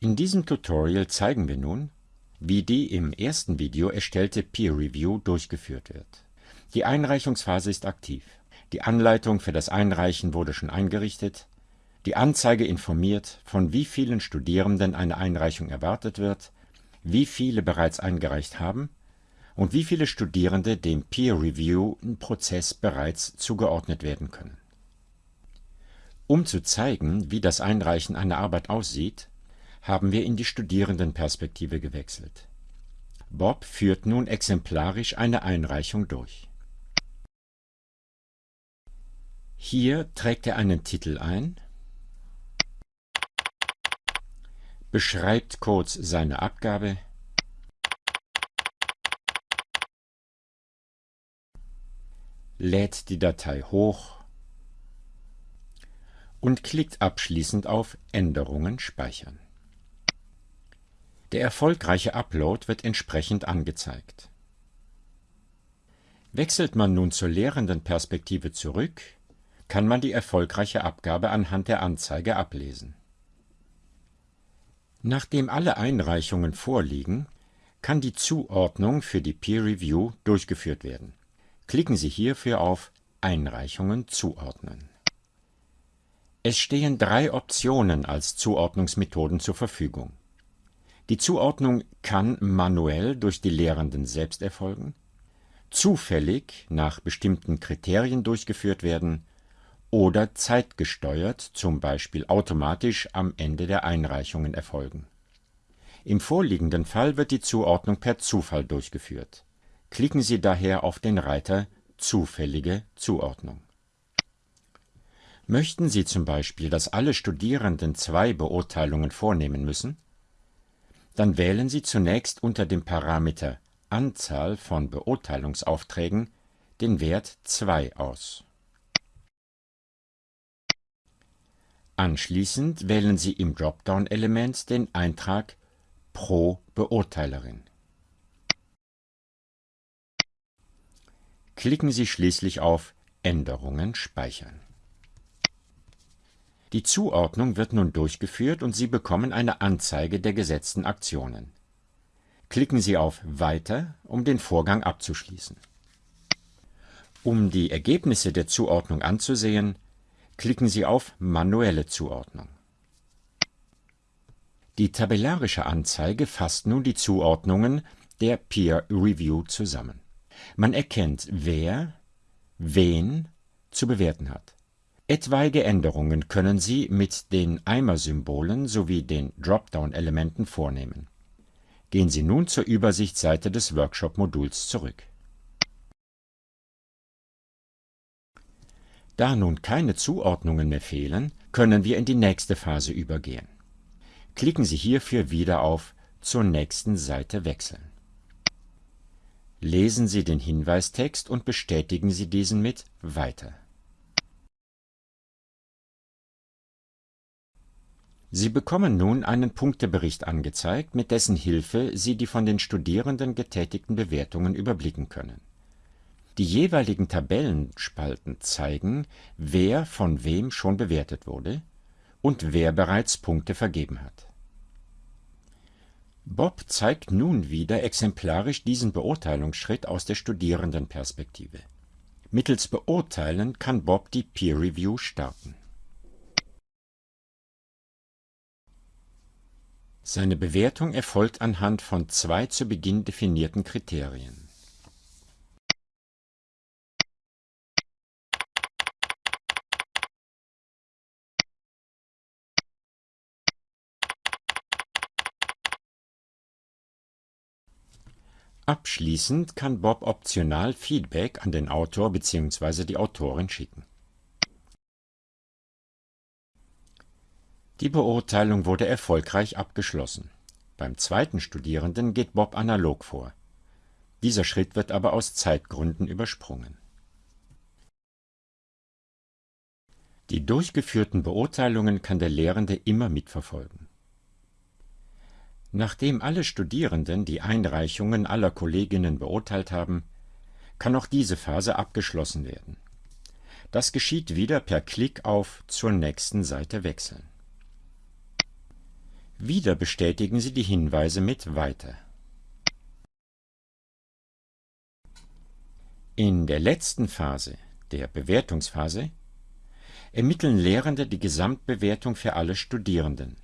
In diesem Tutorial zeigen wir nun, wie die im ersten Video erstellte Peer Review durchgeführt wird. Die Einreichungsphase ist aktiv. Die Anleitung für das Einreichen wurde schon eingerichtet, die Anzeige informiert, von wie vielen Studierenden eine Einreichung erwartet wird, wie viele bereits eingereicht haben und wie viele Studierende dem Peer Review-Prozess bereits zugeordnet werden können. Um zu zeigen, wie das Einreichen einer Arbeit aussieht, haben wir in die Studierendenperspektive gewechselt. Bob führt nun exemplarisch eine Einreichung durch. Hier trägt er einen Titel ein, beschreibt kurz seine Abgabe, lädt die Datei hoch und klickt abschließend auf Änderungen speichern. Der erfolgreiche Upload wird entsprechend angezeigt. Wechselt man nun zur Lehrendenperspektive zurück, kann man die erfolgreiche Abgabe anhand der Anzeige ablesen. Nachdem alle Einreichungen vorliegen, kann die Zuordnung für die Peer Review durchgeführt werden. Klicken Sie hierfür auf Einreichungen zuordnen. Es stehen drei Optionen als Zuordnungsmethoden zur Verfügung die Zuordnung kann manuell durch die Lehrenden selbst erfolgen, zufällig nach bestimmten Kriterien durchgeführt werden oder zeitgesteuert, zum Beispiel automatisch am Ende der Einreichungen erfolgen. Im vorliegenden Fall wird die Zuordnung per Zufall durchgeführt. Klicken Sie daher auf den Reiter Zufällige Zuordnung. Möchten Sie zum Beispiel, dass alle Studierenden zwei Beurteilungen vornehmen müssen, dann wählen Sie zunächst unter dem Parameter Anzahl von Beurteilungsaufträgen den Wert 2 aus. Anschließend wählen Sie im Dropdown-Element den Eintrag Pro Beurteilerin. Klicken Sie schließlich auf Änderungen speichern. Die Zuordnung wird nun durchgeführt und Sie bekommen eine Anzeige der gesetzten Aktionen. Klicken Sie auf Weiter, um den Vorgang abzuschließen. Um die Ergebnisse der Zuordnung anzusehen, klicken Sie auf Manuelle Zuordnung. Die tabellarische Anzeige fasst nun die Zuordnungen der Peer Review zusammen. Man erkennt, wer wen zu bewerten hat. Etwaige Änderungen können Sie mit den Eimer-Symbolen sowie den Dropdown-Elementen vornehmen. Gehen Sie nun zur Übersichtsseite des Workshop-Moduls zurück. Da nun keine Zuordnungen mehr fehlen, können wir in die nächste Phase übergehen. Klicken Sie hierfür wieder auf Zur nächsten Seite wechseln. Lesen Sie den Hinweistext und bestätigen Sie diesen mit Weiter. Sie bekommen nun einen Punktebericht angezeigt, mit dessen Hilfe Sie die von den Studierenden getätigten Bewertungen überblicken können. Die jeweiligen Tabellenspalten zeigen, wer von wem schon bewertet wurde und wer bereits Punkte vergeben hat. Bob zeigt nun wieder exemplarisch diesen Beurteilungsschritt aus der Studierendenperspektive. Mittels Beurteilen kann Bob die Peer Review starten Seine Bewertung erfolgt anhand von zwei zu Beginn definierten Kriterien. Abschließend kann Bob optional Feedback an den Autor bzw. die Autorin schicken Die Beurteilung wurde erfolgreich abgeschlossen. Beim zweiten Studierenden geht Bob analog vor. Dieser Schritt wird aber aus Zeitgründen übersprungen. Die durchgeführten Beurteilungen kann der Lehrende immer mitverfolgen. Nachdem alle Studierenden die Einreichungen aller Kolleginnen beurteilt haben, kann auch diese Phase abgeschlossen werden. Das geschieht wieder per Klick auf Zur nächsten Seite wechseln Wieder bestätigen Sie die Hinweise mit Weiter. In der letzten Phase, der Bewertungsphase, ermitteln Lehrende die Gesamtbewertung für alle Studierenden.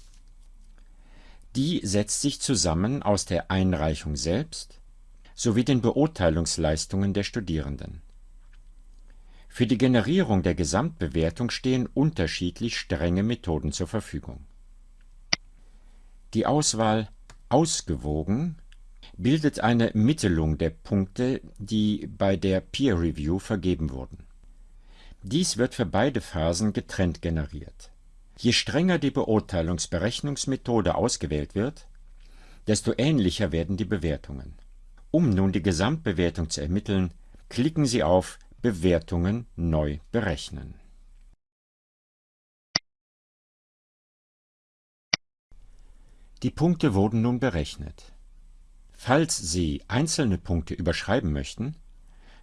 Die setzt sich zusammen aus der Einreichung selbst sowie den Beurteilungsleistungen der Studierenden. Für die Generierung der Gesamtbewertung stehen unterschiedlich strenge Methoden zur Verfügung. Die Auswahl Ausgewogen bildet eine Mittelung der Punkte, die bei der Peer Review vergeben wurden. Dies wird für beide Phasen getrennt generiert. Je strenger die Beurteilungsberechnungsmethode ausgewählt wird, desto ähnlicher werden die Bewertungen. Um nun die Gesamtbewertung zu ermitteln, klicken Sie auf Bewertungen neu berechnen. Die Punkte wurden nun berechnet. Falls Sie einzelne Punkte überschreiben möchten,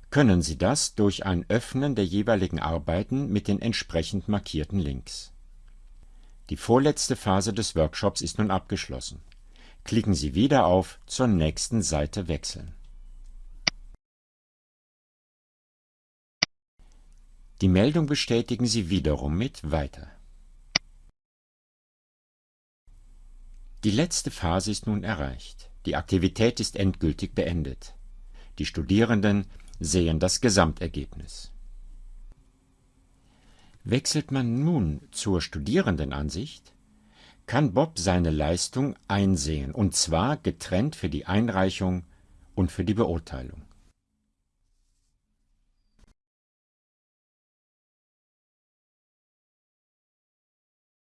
können Sie das durch ein Öffnen der jeweiligen Arbeiten mit den entsprechend markierten Links. Die vorletzte Phase des Workshops ist nun abgeschlossen. Klicken Sie wieder auf Zur nächsten Seite wechseln. Die Meldung bestätigen Sie wiederum mit Weiter. Die letzte Phase ist nun erreicht. Die Aktivität ist endgültig beendet. Die Studierenden sehen das Gesamtergebnis. Wechselt man nun zur Studierendenansicht, kann Bob seine Leistung einsehen, und zwar getrennt für die Einreichung und für die Beurteilung.